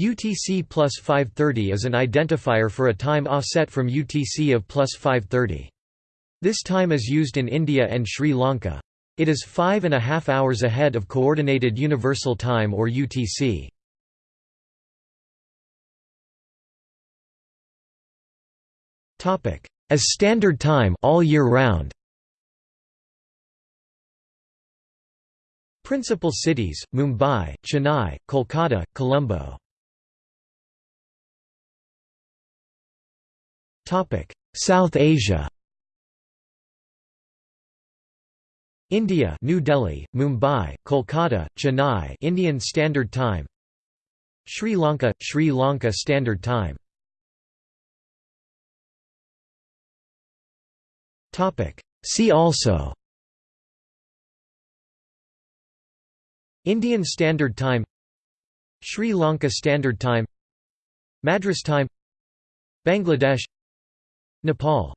UTC plus 530 is an identifier for a time offset from UTC of plus 530. This time is used in India and Sri Lanka. It is five and a half hours ahead of Coordinated Universal Time or UTC. As standard time all year round. Principal cities: Mumbai, Chennai, Kolkata, Colombo. South Asia. India New Delhi, Mumbai, Kolkata, Chennai Indian Standard Time. Sri Lanka – Sri Lanka Standard Time. Topic. See also. Indian Standard Time. Sri Lanka Standard Time. Madras Time. Bangladesh Nepal